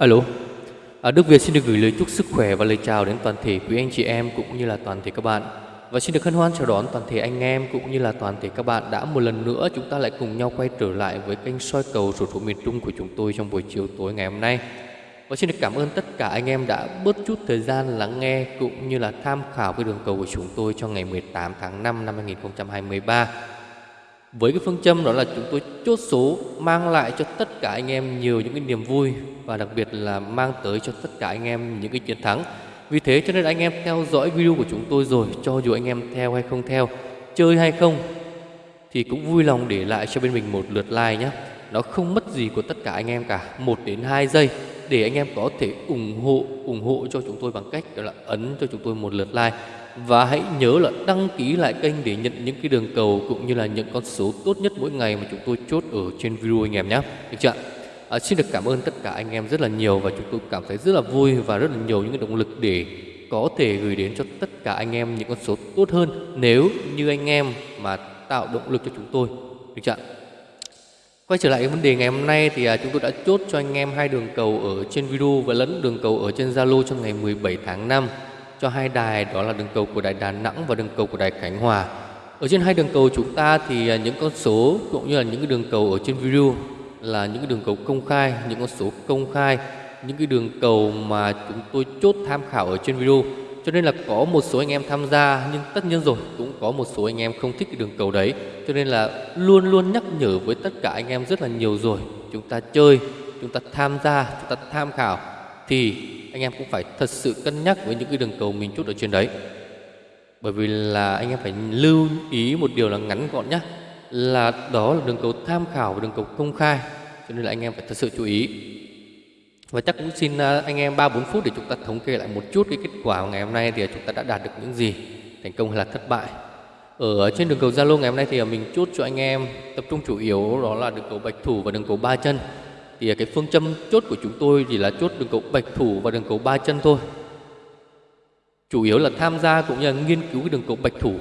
Alo, à, Đức Việt xin được gửi lời chúc sức khỏe và lời chào đến toàn thể quý anh chị em cũng như là toàn thể các bạn. Và xin được hân hoan chào đón toàn thể anh em cũng như là toàn thể các bạn đã một lần nữa chúng ta lại cùng nhau quay trở lại với kênh soi cầu sổ số miền Trung của chúng tôi trong buổi chiều tối ngày hôm nay. Và xin được cảm ơn tất cả anh em đã bớt chút thời gian lắng nghe cũng như là tham khảo cái đường cầu của chúng tôi cho ngày 18 tháng 5 năm 2023. Với cái phương châm đó là chúng tôi chốt số mang lại cho tất cả anh em nhiều những cái niềm vui và đặc biệt là mang tới cho tất cả anh em những cái chiến thắng. Vì thế cho nên anh em theo dõi video của chúng tôi rồi, cho dù anh em theo hay không theo, chơi hay không thì cũng vui lòng để lại cho bên mình một lượt like nhé. Nó không mất gì của tất cả anh em cả, 1 đến 2 giây để anh em có thể ủng hộ ủng hộ cho chúng tôi bằng cách đó là ấn cho chúng tôi một lượt like và hãy nhớ là đăng ký lại kênh để nhận những cái đường cầu cũng như là những con số tốt nhất mỗi ngày mà chúng tôi chốt ở trên video anh em nhé. Được chưa à, xin được cảm ơn tất cả anh em rất là nhiều và chúng tôi cảm thấy rất là vui và rất là nhiều những cái động lực để có thể gửi đến cho tất cả anh em những con số tốt hơn nếu như anh em mà tạo động lực cho chúng tôi. Được chưa Quay trở lại cái vấn đề ngày hôm nay thì à, chúng tôi đã chốt cho anh em hai đường cầu ở trên video và lẫn đường cầu ở trên Zalo trong ngày 17 tháng 5 cho hai đài đó là đường cầu của đài Đà Nẵng và đường cầu của đài Khánh Hòa. Ở trên hai đường cầu chúng ta thì à, những con số cũng như là những cái đường cầu ở trên video là những cái đường cầu công khai, những con số công khai, những cái đường cầu mà chúng tôi chốt tham khảo ở trên video. Cho nên là có một số anh em tham gia nhưng tất nhiên rồi cũng có một số anh em không thích cái đường cầu đấy. Cho nên là luôn luôn nhắc nhở với tất cả anh em rất là nhiều rồi. Chúng ta chơi, chúng ta tham gia, chúng ta tham khảo thì anh em cũng phải thật sự cân nhắc với những cái đường cầu mình chút ở trên đấy. Bởi vì là anh em phải lưu ý một điều là ngắn gọn nhé là đó là đường cầu tham khảo và đường cầu công khai, cho nên là anh em phải thật sự chú ý. Và chắc cũng xin à, anh em 3-4 phút để chúng ta thống kê lại một chút cái kết quả ngày hôm nay thì chúng ta đã đạt được những gì, thành công hay là thất bại. Ở trên đường cầu Zalo ngày hôm nay thì mình chốt cho anh em tập trung chủ yếu đó là đường cầu bạch thủ và đường cầu ba chân thì cái phương châm chốt của chúng tôi chỉ là chốt đường cầu bạch thủ và đường cầu ba chân thôi. Chủ yếu là tham gia cũng như là nghiên cứu cái đường cầu bạch thủ.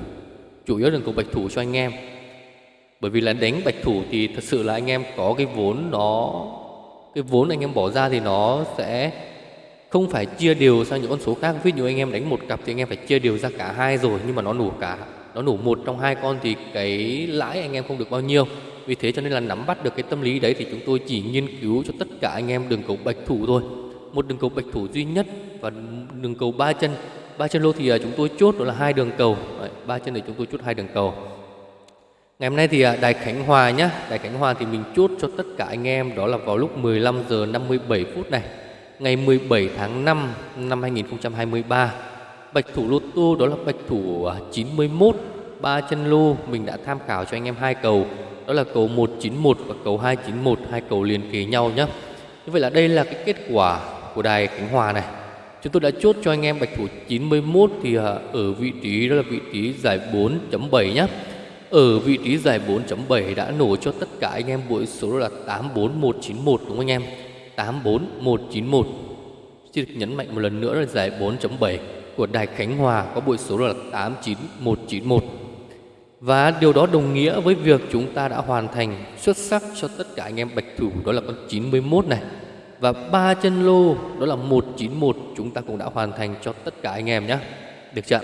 Chủ yếu đường cầu bạch thủ cho anh em. Bởi vì là đánh bạch thủ thì thật sự là anh em có cái vốn nó, cái vốn anh em bỏ ra thì nó sẽ không phải chia đều sang những con số khác. Ví dụ anh em đánh một cặp thì anh em phải chia đều ra cả hai rồi, nhưng mà nó nổ cả, nó nổ một trong hai con thì cái lãi anh em không được bao nhiêu vì thế cho nên là nắm bắt được cái tâm lý đấy thì chúng tôi chỉ nghiên cứu cho tất cả anh em đường cầu bạch thủ thôi. Một đường cầu bạch thủ duy nhất và đường cầu ba chân. Ba chân lô thì à, chúng tôi chốt đó là hai đường cầu. Ba chân thì chúng tôi chốt hai đường cầu. Ngày hôm nay thì à, đài khánh hòa nhá. Đài khánh hòa thì mình chốt cho tất cả anh em đó là vào lúc 15 giờ 57 phút này, ngày 17 tháng 5 năm 2023 bạch thủ lô tô đó là bạch thủ à, 91 ba chân lô, mình đã tham khảo cho anh em hai cầu. Đó là cầu 191 và cầu 291 hai cầu liền kề nhau nhé như vậy là đây là cái kết quả của đài Khánh Hòa này. Chúng tôi đã chốt cho anh em bạch thủ 91 thì à, ở vị trí, đó là vị trí giải 4.7 nhé ở vị trí giải 4.7 đã nổ cho tất cả anh em buổi số là 84191 đúng không anh em? 84191 Xin được nhấn mạnh một lần nữa là giải 4.7 của Đài Khánh Hòa có buổi số là 89191 và điều đó đồng nghĩa với việc chúng ta đã hoàn thành xuất sắc cho tất cả anh em bạch thủ đó là con 91 này. Và ba chân lô đó là 191 chúng ta cũng đã hoàn thành cho tất cả anh em nhé. Được chưa?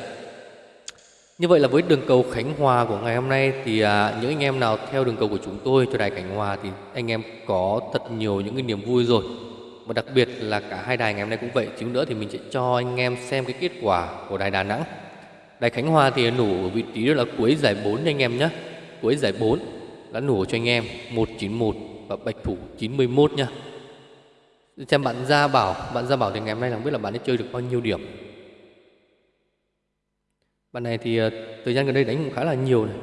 Như vậy là với đường cầu Khánh Hòa của ngày hôm nay thì à, những anh em nào theo đường cầu của chúng tôi cho đài Khánh Hòa thì anh em có thật nhiều những cái niềm vui rồi. Và đặc biệt là cả hai đài ngày hôm nay cũng vậy. Chứ nữa thì mình sẽ cho anh em xem cái kết quả của đài Đà Nẵng Đài Khánh Hòa thì nổ ở vị trí đó là cuối giải 4 anh em nhé Cuối giải 4 đã nổ cho anh em 191 và Bạch Thủ 91 nhá. Xem bạn Gia Bảo Bạn Gia Bảo thì ngày hôm nay là không biết là bạn ấy chơi được bao nhiêu điểm. Bạn này thì ờ, thời gian gần đây đánh cũng khá là nhiều này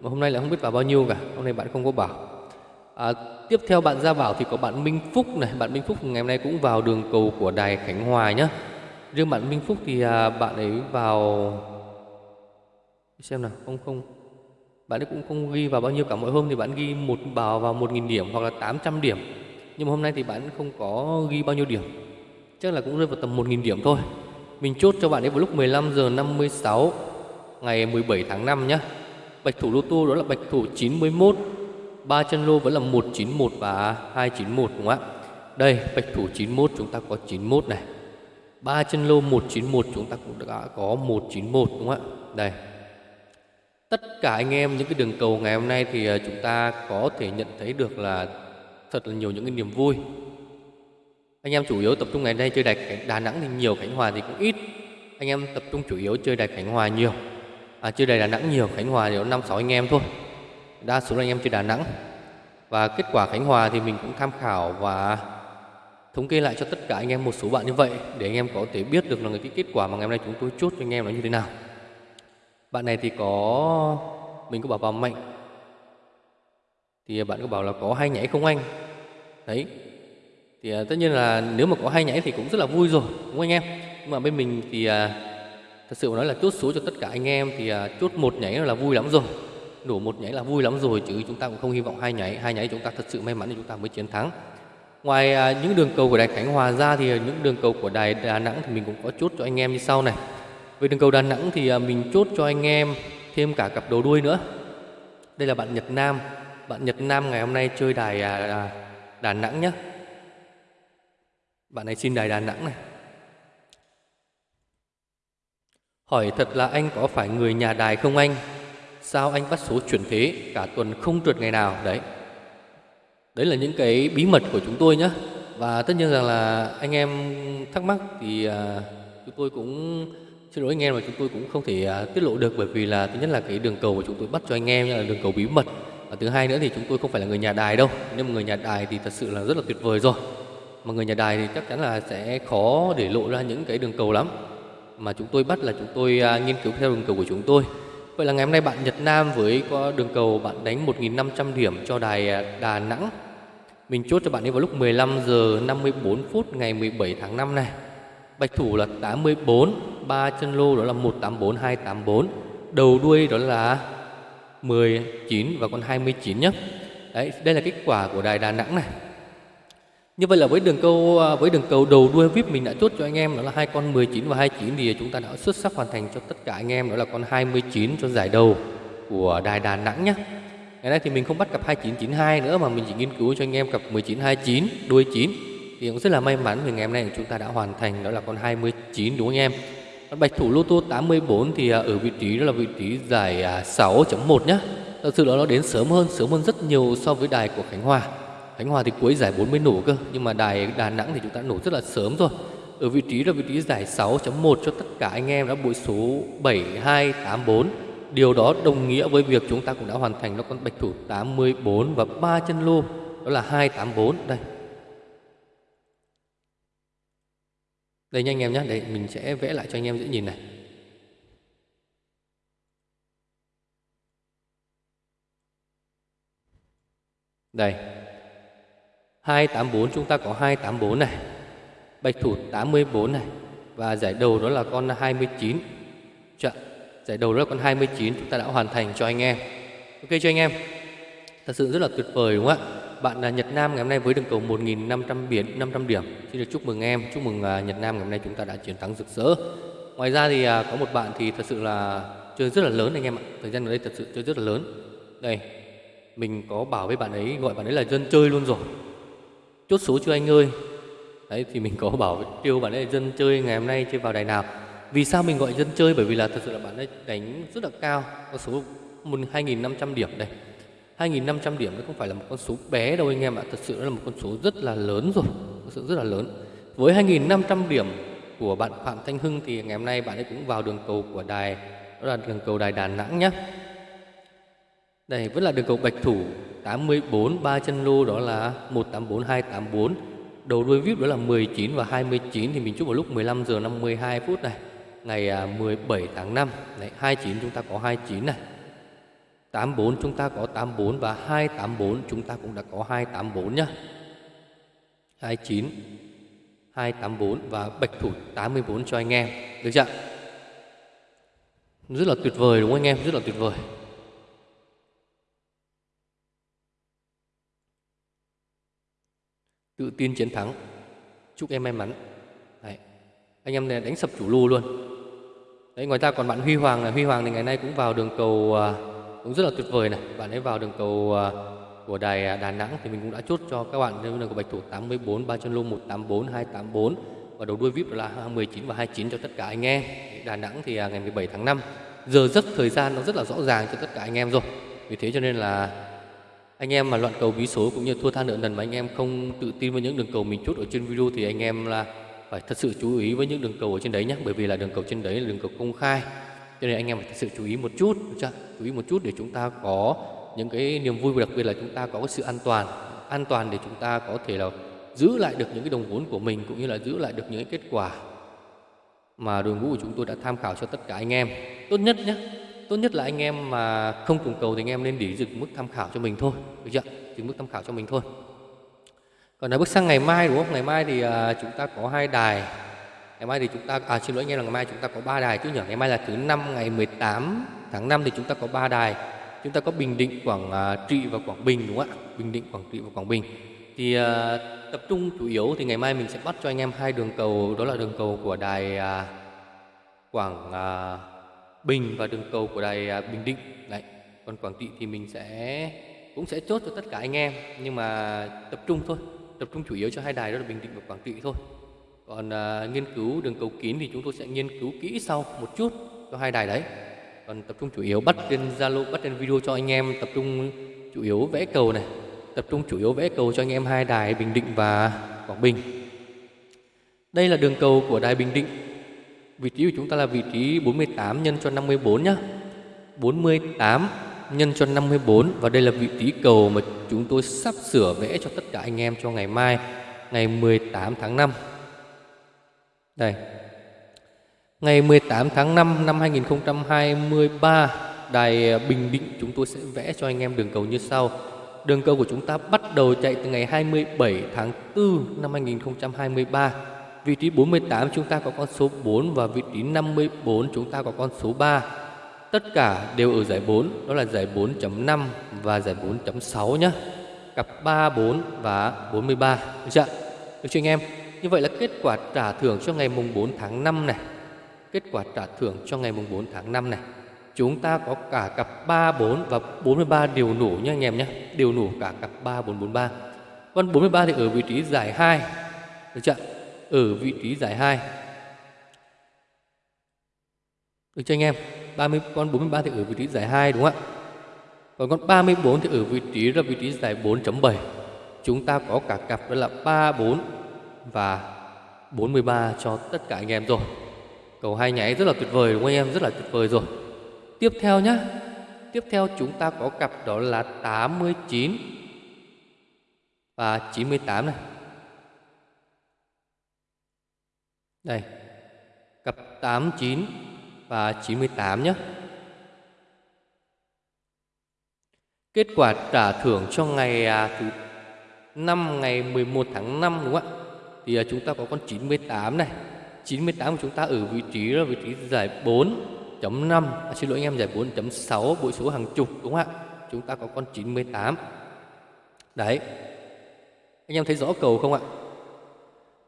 Mà hôm nay lại không biết vào bao nhiêu cả Hôm nay bạn không có bảo. À, Tiếp theo bạn Gia Bảo thì có bạn Minh Phúc này Bạn Minh Phúc ngày hôm nay cũng vào đường cầu của Đài Khánh Hòa nhá. Riêng bạn Minh Phúc thì à, bạn ấy vào xem nào không không bạn ấy cũng không ghi vào bao nhiêu cả mỗi hôm thì bạn ghi một vào vào một nghìn điểm hoặc là 800 điểm nhưng mà hôm nay thì bạn không có ghi bao nhiêu điểm chắc là cũng rơi vào tầm một nghìn điểm thôi mình chốt cho bạn ấy vào lúc 15 giờ 56 ngày 17 tháng 5 nhé bạch thủ lô tô đó là bạch thủ 91 ba chân lô vẫn là 191 và 291 đúng không ạ Đây, bạch thủ 91 chúng ta có 91 này. Ba chân lô 191 chúng ta cũng đã có 191 đúng không ạ? Đây. Tất cả anh em những cái đường cầu ngày hôm nay thì à, chúng ta có thể nhận thấy được là thật là nhiều những cái niềm vui. Anh em chủ yếu tập trung ngày nay chơi đài Đà Nẵng thì nhiều, Khánh Hòa thì cũng ít. Anh em tập trung chủ yếu chơi đài Khánh Hòa nhiều. À, chơi đài Đà Nẵng nhiều, Khánh Hòa thì có 5 6 anh em thôi. Đa số là anh em chơi Đà Nẵng. Và kết quả Khánh Hòa thì mình cũng tham khảo và thống kê lại cho tất cả anh em một số bạn như vậy để anh em có thể biết được là cái kết quả mà ngày hôm nay chúng tôi chốt cho anh em nó như thế nào. Bạn này thì có mình có bảo vào mạnh thì bạn có bảo là có hai nhảy không anh? Đấy. Thì à, tất nhiên là nếu mà có hai nhảy thì cũng rất là vui rồi, đúng không anh em? Nhưng mà bên mình thì à, thật sự nói là chốt số cho tất cả anh em thì à, chốt một nhảy là vui lắm rồi. Đủ một nhảy là vui lắm rồi chứ chúng ta cũng không hy vọng hai nhảy, hai nhảy chúng ta thật sự may mắn thì chúng ta mới chiến thắng. Ngoài à, những đường cầu của đài Khánh Hòa ra thì những đường cầu của đài Đà Nẵng thì mình cũng có chốt cho anh em như sau này. Về đường cầu Đà Nẵng thì à, mình chốt cho anh em thêm cả cặp đầu đuôi nữa. Đây là bạn Nhật Nam. Bạn Nhật Nam ngày hôm nay chơi đài à, à Đà Nẵng nhé. Bạn này xin đài Đà Nẵng này. Hỏi thật là anh có phải người nhà đài không anh? Sao anh bắt số chuyển thế cả tuần không trượt ngày nào? Đấy, Đấy là những cái bí mật của chúng tôi nhé. Và tất nhiên rằng là anh em thắc mắc thì à, chúng tôi cũng xin lỗi anh em mà chúng tôi cũng không thể à, tiết lộ được bởi vì là thứ nhất là cái đường cầu của chúng tôi bắt cho anh em là đường cầu bí mật. Và thứ hai nữa thì chúng tôi không phải là người nhà đài đâu. Nhưng mà người nhà đài thì thật sự là rất là tuyệt vời rồi. Mà người nhà đài thì chắc chắn là sẽ khó để lộ ra những cái đường cầu lắm. Mà chúng tôi bắt là chúng tôi à, nghiên cứu theo đường cầu của chúng tôi. Vậy là ngày hôm nay bạn Nhật Nam với có đường cầu bạn đánh 1.500 điểm cho đài à, Đà Nẵng. Mình chốt cho bạn ấy vào lúc 15 giờ 54 phút ngày 17 tháng 5 này. Bạch thủ là 84, ba chân lô đó là 184 284, đầu đuôi đó là 19 và con 29 nhé. Đấy, đây là kết quả của đài Đà Nẵng này. Như vậy là với đường câu à, với đường cầu đầu đuôi VIP mình đã chốt cho anh em đó là hai con 19 và 29 thì chúng ta đã xuất sắc hoàn thành cho tất cả anh em đó là con 29 cho giải đầu của đài Đà Nẵng nhé. Ngày nay thì mình không bắt cặp 2992 nữa mà mình chỉ nghiên cứu cho anh em cặp 1929 đuôi 9 thì cũng rất là may mắn vì ngày hôm nay chúng ta đã hoàn thành đó là con 29 đúng không anh em? Bạch thủ lô tô 84 thì à, ở vị trí đó là vị trí giải à, 6.1 nhé. Thật sự là nó đến sớm hơn, sớm hơn rất nhiều so với đài của Khánh Hòa. Khánh Hòa thì cuối giải 40 nổ cơ, nhưng mà đài Đà Nẵng thì chúng ta nổ rất là sớm rồi. Ở vị trí là vị trí giải 6.1 cho tất cả anh em đã bội số 7284 Điều đó đồng nghĩa với việc chúng ta cũng đã hoàn thành nó con bạch thủ 84 và ba chân lô đó là 284 đây. Đây nha anh em nhé, đây mình sẽ vẽ lại cho anh em dễ nhìn này. Đây. 284 chúng ta có 284 này. Bạch thủ 84 này và giải đầu đó là con 29. Chợ Giải đầu đó là con 29 chúng ta đã hoàn thành cho anh em Ok cho anh em Thật sự rất là tuyệt vời đúng không ạ bạn là Nhật Nam ngày hôm nay với đường cầu 1.500 biển 500 điểm. Xin được chúc mừng em, Chúc mừng à, Nhật Nam ngày hôm nay chúng ta đã chiến thắng rực rỡ. Ngoài ra thì à, có một bạn thì thật sự là chơi rất là lớn anh em ạ. Thời gian ở đây thật sự chơi rất là lớn. Đây, Mình có bảo với bạn ấy, gọi bạn ấy là dân chơi luôn rồi. Chốt số chưa anh ơi. Đấy, thì mình có bảo tiêu bạn ấy là dân chơi ngày hôm nay chơi vào đài nào vì sao mình gọi dân chơi? Bởi vì là thật sự là bạn ấy đánh rất là cao, có số 2.500 điểm đây. 2.500 điểm nó không phải là một con số bé đâu anh em ạ. Thật sự là một con số rất là lớn rồi Thật sự rất là lớn. Với 2.500 điểm của bạn Phạm Thanh Hưng Thì ngày hôm nay bạn ấy cũng vào đường cầu của đài Đó là đường cầu đài Đà Nẵng nhé Đây vẫn là đường cầu Bạch Thủ 84 ba chân lô đó là 184 284 Đầu đuôi VIP đó là 19 và 29 Thì mình chúc vào lúc 15 giờ 52 phút này ngày à, 17 tháng 5 Đấy, 29 chúng ta có 29 này. 84 chúng ta có 84 và 284 chúng ta cũng đã có 284 nhá. 29 284 và bạch thủ 84 cho anh em được chưa? Rất là tuyệt vời đúng không anh em? Rất là tuyệt vời. Tự tin chiến thắng. Chúc em may mắn. Đấy. anh em này đánh sập chủ lù luôn. Đấy, ngoài ra còn bạn Huy Hoàng là Huy Hoàng thì ngày nay cũng vào đường cầu uh, cũng rất là tuyệt vời này. Bạn ấy vào đường cầu à, của đài à, Đà Nẵng thì mình cũng đã chốt cho các bạn đường cầu bạch thủ 84 ba chân lô 184 284 và đầu đuôi VIP là 19 và 29 cho tất cả anh em. Đà Nẵng thì à, ngày 17 tháng 5 giờ giấc thời gian nó rất là rõ ràng cho tất cả anh em rồi. Vì thế cho nên là anh em mà loạn cầu bí số cũng như thua tha nợ nần mà anh em không tự tin với những đường cầu mình chốt ở trên video thì anh em là phải thật sự chú ý với những đường cầu ở trên đấy nhé bởi vì là đường cầu trên đấy là đường cầu công khai cho nên anh em phải thật sự chú ý một chút chưa? chú ý một chút để chúng ta có những cái niềm vui và đặc biệt là chúng ta có cái sự an toàn an toàn để chúng ta có thể là giữ lại được những cái đồng vốn của mình cũng như là giữ lại được những cái kết quả mà đội ngũ của chúng tôi đã tham khảo cho tất cả anh em. Tốt nhất nhé tốt nhất là anh em mà không cùng cầu thì anh em nên để dừng mức tham khảo cho mình thôi được chưa? Dừng mức tham khảo cho mình thôi. Còn là bước sang ngày mai đúng không? Ngày mai thì uh, chúng ta có hai đài ngày mai thì chúng ta à xin lỗi anh em là ngày mai chúng ta có ba đài chứ nhỉ? Ngày mai là thứ năm ngày 18 tháng 5 thì chúng ta có ba đài. Chúng ta có bình định quảng à, trị và quảng bình đúng không ạ? Bình định quảng trị và quảng bình. Thì à, tập trung chủ yếu thì ngày mai mình sẽ bắt cho anh em hai đường cầu đó là đường cầu của đài à, quảng à, bình và đường cầu của đài à, bình định. Đấy còn quảng trị thì mình sẽ cũng sẽ chốt cho tất cả anh em nhưng mà tập trung thôi tập trung chủ yếu cho hai đài đó là bình định và quảng trị thôi còn à, nghiên cứu đường cầu kín thì chúng tôi sẽ nghiên cứu kỹ sau một chút cho hai đài đấy. Còn tập trung chủ yếu bắt trên zalo bắt trên video cho anh em tập trung chủ yếu vẽ cầu này. Tập trung chủ yếu vẽ cầu cho anh em hai đài bình định và quảng bình. Đây là đường cầu của đài bình định. Vị trí của chúng ta là vị trí 48 nhân cho 54 nhá. 48 nhân cho 54 và đây là vị trí cầu mà chúng tôi sắp sửa vẽ cho tất cả anh em cho ngày mai ngày 18 tháng 5 đây. Ngày 18 tháng 5 năm 2023 Đài Bình Định chúng tôi sẽ vẽ cho anh em đường cầu như sau. Đường cầu của chúng ta bắt đầu chạy từ ngày 27 tháng 4 năm 2023 Vị trí 48 chúng ta có con số 4 và vị trí 54 chúng ta có con số 3 Tất cả đều ở giải 4, đó là giải 4.5 và giải 4.6 nhé Cặp 3, 4 và 43 Được chưa? Được chưa anh em? Như vậy là kết quả trả thưởng cho ngày mùng 4 tháng 5 này Kết quả trả thưởng cho ngày mùng 4 tháng 5 này Chúng ta có cả cặp 3, 4 và 43 điều nổ nhé anh em nhé Điều nổ cả cặp 3, 4, 43 Con 43 thì ở vị trí giải 2 Được chưa? Ở vị trí giải 2 Được chưa anh em? 30 con 43 thì ở vị trí giải 2 đúng không ạ? Còn con 34 thì ở vị trí là vị trí giải 4.7. Chúng ta có cả cặp đó là 34 và 43 cho tất cả anh em rồi. Cầu hai nháy rất là tuyệt vời đúng không anh em? Rất là tuyệt vời rồi. Tiếp theo nhé. Tiếp theo chúng ta có cặp đó là 89 và 98 này. Đây. Cặp 89 và 98 nhé. Kết quả trả thưởng cho ngày à, thứ 5 ngày 11 tháng 5 đúng không ạ? Thì à, chúng ta có con 98 này. 98 của chúng ta ở vị trí là vị trí giải 4.5 à, Xin lỗi anh em giải 4.6 bội số hàng chục đúng không ạ? Chúng ta có con 98 Đấy Anh em thấy rõ cầu không ạ?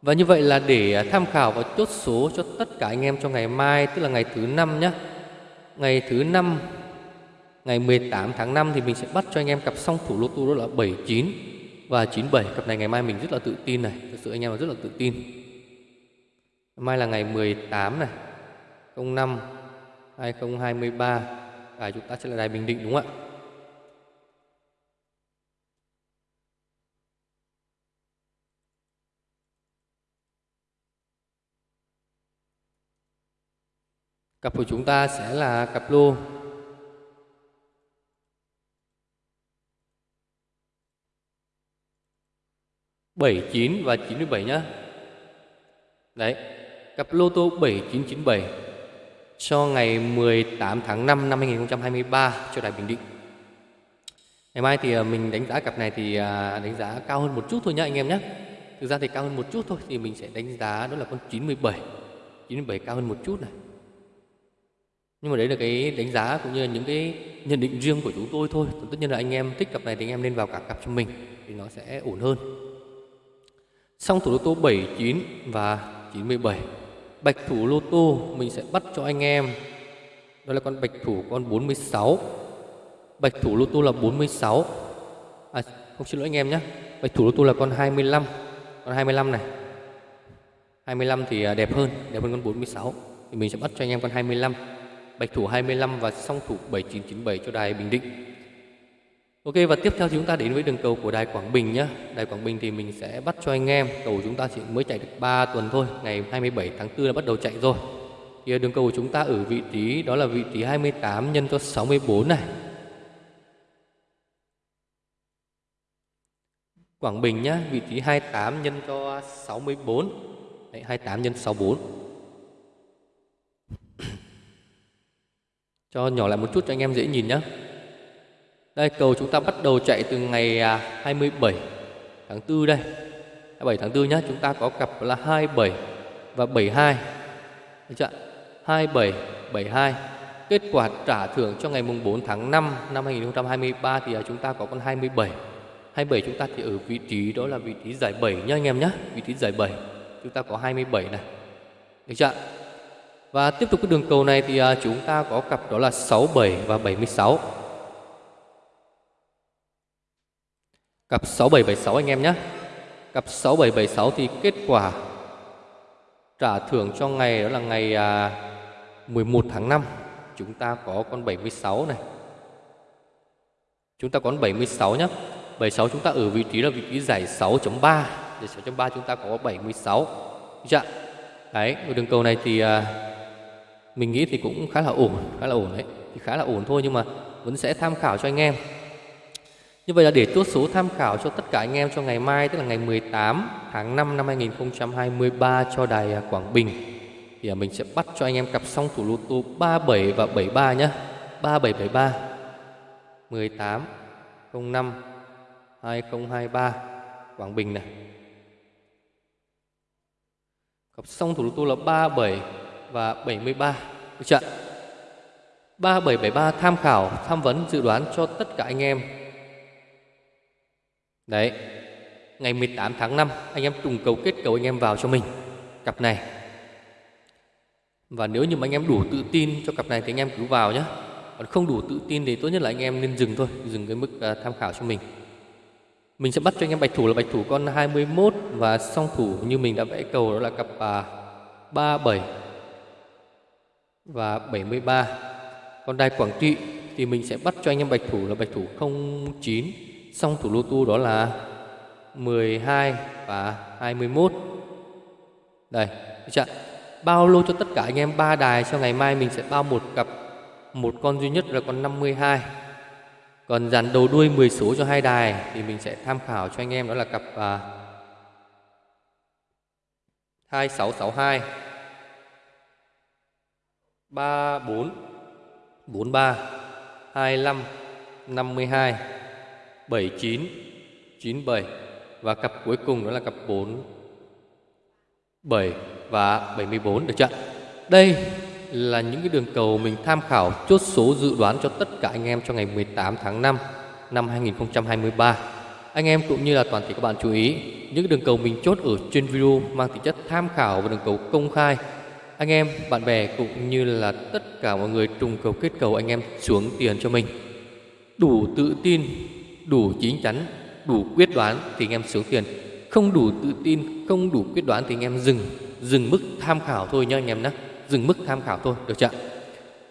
Và như vậy là để à, tham khảo và chốt số cho tất cả anh em cho ngày mai Tức là ngày thứ năm nhé Ngày thứ năm Ngày 18 tháng 5 thì mình sẽ bắt cho anh em cặp song thủ lô tô đó là 79 và 97 Cặp này ngày mai mình rất là tự tin này. Thực sự anh em rất là tự tin. Mai là ngày 18 này. 05 2023 Và chúng ta sẽ là Đài Bình Định, đúng không ạ? Cặp của chúng ta sẽ là cặp lô. Bảy chín và chín mươi bảy nhá. Đấy, cặp lô tô 7997 cho ngày 18 tháng 5 năm 2023 cho Đài Bình Định. Ngày mai thì à, mình đánh giá cặp này thì à, đánh giá cao hơn một chút thôi nhá anh em nhé. Thực ra thì cao hơn một chút thôi thì mình sẽ đánh giá đó là con 97. 97 cao hơn một chút này nhưng mà đấy là cái đánh giá cũng như là những cái nhận định riêng của chúng tôi thôi tất nhiên là anh em thích cặp này thì anh em nên vào cả cặp cho mình thì nó sẽ ổn hơn xong thủ lô tô 79 và 97 bạch thủ lô tô mình sẽ bắt cho anh em. Đó là con bạch thủ con 46 bạch thủ lô tô là 46 À không, xin lỗi anh em nhé. Bạch thủ lô tô là con 25 Con 25 này. 25 thì à, đẹp hơn Đẹp hơn con 46 Thì mình sẽ bắt cho anh em con 25 Bạch thủ 25 và song thủ 7997 cho đài Bình Định. Ok và tiếp theo thì chúng ta đến với đường cầu của đài Quảng Bình nhé Đài Quảng Bình thì mình sẽ bắt cho anh em Cầu chúng ta chỉ mới chạy được 3 tuần thôi Ngày 27 tháng 4 là bắt đầu chạy rồi Thì à, đường cầu của chúng ta ở vị trí đó là vị trí 28 nhân cho 64 này Quảng Bình nhá, vị trí 28 nhân cho 64. Đấy, 28 nhân 64. cho nhỏ lại một chút cho anh em dễ nhìn nhé. Đây cầu chúng ta bắt đầu chạy từ ngày à, 27 tháng 4 đây. 27 tháng 4 nhá, chúng ta có cặp là 27 và 72. Được chưa? 27 72. Kết quả trả thưởng cho ngày mùng 4 tháng 5 năm 2023 thì à, chúng ta có con 27 27 chúng ta thì ở vị trí đó là vị trí giải 7 nhá anh em nhé Vị trí giải 7 Chúng ta có 27 này Được chưa Và tiếp tục cái đường cầu này thì à, chúng ta có cặp đó là 67 và 76 Cặp 6776 anh em nhé. Cặp 6776 thì kết quả trả thưởng cho ngày đó là ngày à, 11 tháng 5 Chúng ta có con 76 này. Chúng ta có con 76 nhé. 76 chúng ta ở vị trí là vị trí giải 6.3 Giải 6.3 chúng ta có 76 Dạ. Đấy, đường cầu này thì à, mình nghĩ thì cũng khá là ổn Khá là ổn đấy. Thì Khá là ổn thôi nhưng mà vẫn sẽ tham khảo cho anh em. Như vậy là để chốt số tham khảo cho tất cả anh em cho ngày mai Tức là ngày 18 tháng 5 năm 2023 cho đài à, Quảng Bình Thì à, mình sẽ bắt cho anh em cặp song thủ lô tô 37 và 73 nhé 3773 18 05 2023 Quảng Bình này. Cặp song thủ lô tô là 37 và 73 Được chưa? 3773 tham khảo, tham vấn, dự đoán cho tất cả anh em. Đấy Ngày 18 tháng 5 Anh em trùng cầu kết cầu anh em vào cho mình Cặp này. Và nếu như mà anh em đủ tự tin cho cặp này Thì anh em cứ vào nhé Còn không đủ tự tin thì tốt nhất là anh em nên dừng thôi Dừng cái mức uh, tham khảo cho mình. Mình sẽ bắt cho anh em bạch thủ là bạch thủ con 21 và song thủ như mình đã vẽ cầu đó là cặp à, uh, 37 và 73. Còn đài Quảng Trị thì mình sẽ bắt cho anh em bạch thủ là bạch thủ 09, song thủ lô tu đó là 12 và 21. Đây, chưa? Bao lô cho tất cả anh em ba đài cho ngày mai mình sẽ bao một cặp một con duy nhất là con 52 còn dàn đầu đuôi 10 số cho hai đài thì mình sẽ tham khảo cho anh em đó là cặp à, 2662 34 43 25 52 79 97 và cặp cuối cùng đó là cặp 4 7 và 74 được chưa? Đây là những cái đường cầu mình tham khảo chốt số dự đoán cho tất cả anh em cho ngày 18 tháng 5 năm 2023. Anh em cũng như là toàn thể các bạn chú ý, những đường cầu mình chốt ở trên video mang tính chất tham khảo và đường cầu công khai. Anh em, bạn bè cũng như là tất cả mọi người trùng cầu kết cầu anh em xuống tiền cho mình. Đủ tự tin, đủ chính chắn, đủ quyết đoán thì anh em xuống tiền. Không đủ tự tin, không đủ quyết đoán thì anh em dừng, dừng mức tham khảo thôi nha anh em nhé dừng mức tham khảo thôi được chưa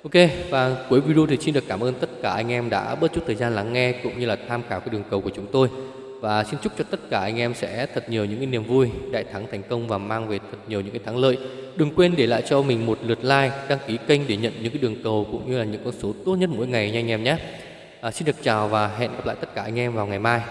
Ok và cuối video thì xin được cảm ơn tất cả anh em đã bớt chút thời gian lắng nghe cũng như là tham khảo cái đường cầu của chúng tôi. Và xin chúc cho tất cả anh em sẽ thật nhiều những cái niềm vui đại thắng thành công và mang về thật nhiều những cái thắng lợi. Đừng quên để lại cho mình một lượt like đăng ký kênh để nhận những cái đường cầu cũng như là những con số tốt nhất mỗi ngày nha anh em nhé à, xin được chào và hẹn gặp lại tất cả anh em vào ngày mai.